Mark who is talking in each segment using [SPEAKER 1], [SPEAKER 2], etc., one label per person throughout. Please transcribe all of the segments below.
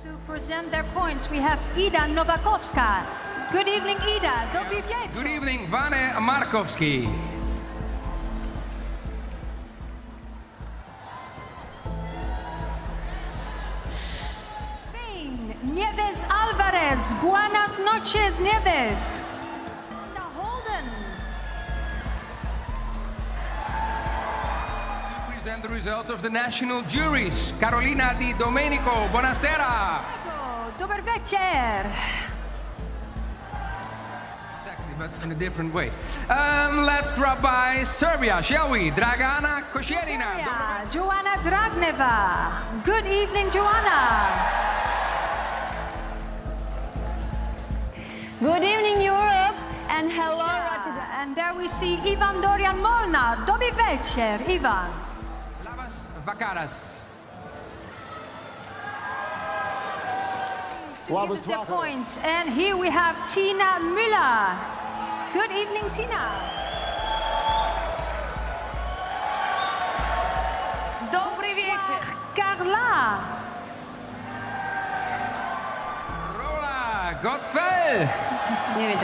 [SPEAKER 1] To present their points, we have Ida Nowakowska. Good evening, Ida. Dobry wieczór.
[SPEAKER 2] Good evening, Vane Markowski.
[SPEAKER 1] Spain, Nieves Alvarez. Buenas noches, Nieves.
[SPEAKER 2] Present the results of the national juries. Carolina Di Domenico, buonasera.
[SPEAKER 1] Diego, Dobry wieczór.
[SPEAKER 2] Sexy, but in a different way. Um, let's drop by Serbia, shall we? Dragana Kosjerina.
[SPEAKER 1] Yeah, Joanna Dragneva. Good evening, Joanna.
[SPEAKER 3] Good evening, Europe, and hello, Rotterdam.
[SPEAKER 1] And there we see Ivan Dorian Molnar. Dobry wieczór, Ivan.
[SPEAKER 2] Lavas Vakaras.
[SPEAKER 1] To give us their points. And here we have Tina Müller. Good evening, Tina.
[SPEAKER 3] Dobry wieczór.
[SPEAKER 1] Carla.
[SPEAKER 2] Rola Gottfeld.
[SPEAKER 3] Nie wiem.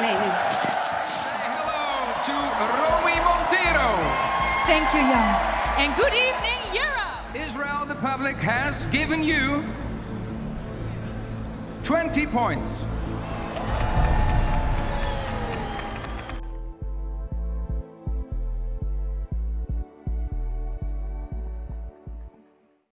[SPEAKER 3] Nee, nee.
[SPEAKER 2] Say hello to Romy Monteiro.
[SPEAKER 4] Thank you, Jan. And good evening, Europe.
[SPEAKER 2] Israel, the public has given you 20 points.